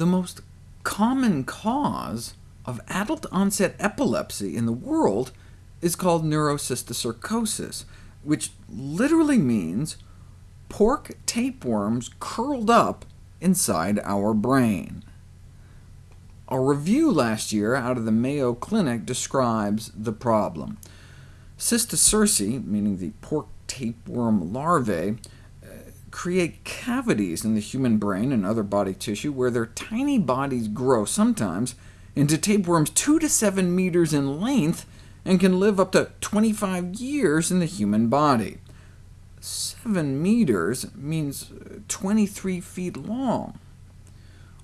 The most common cause of adult-onset epilepsy in the world is called neurocysticercosis, which literally means pork tapeworms curled up inside our brain. A review last year out of the Mayo Clinic describes the problem. Cysticerci, meaning the pork tapeworm larvae, create cavities in the human brain and other body tissue where their tiny bodies grow, sometimes into tapeworms 2 to 7 meters in length, and can live up to 25 years in the human body. 7 meters means uh, 23 feet long.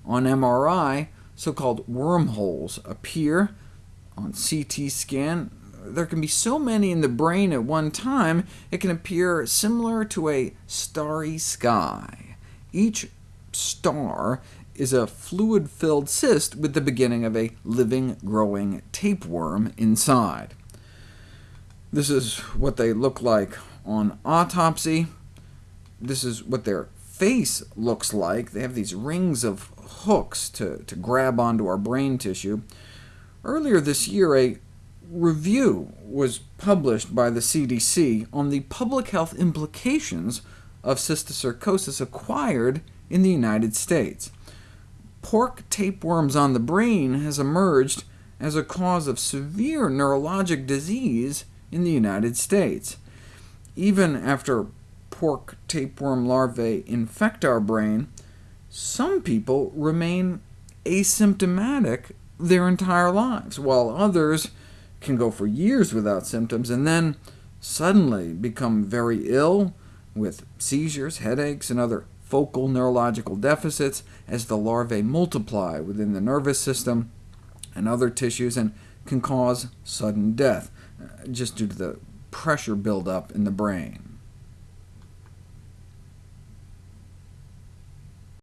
On MRI, so-called wormholes appear. On CT scan, there can be so many in the brain at one time, it can appear similar to a starry sky. Each star is a fluid-filled cyst with the beginning of a living, growing tapeworm inside. This is what they look like on autopsy. This is what their face looks like. They have these rings of hooks to, to grab onto our brain tissue. Earlier this year, a review was published by the CDC on the public health implications of cysticercosis acquired in the United States. Pork tapeworms on the brain has emerged as a cause of severe neurologic disease in the United States. Even after pork tapeworm larvae infect our brain, some people remain asymptomatic their entire lives, while others can go for years without symptoms, and then suddenly become very ill with seizures, headaches, and other focal neurological deficits as the larvae multiply within the nervous system and other tissues, and can cause sudden death, uh, just due to the pressure buildup in the brain.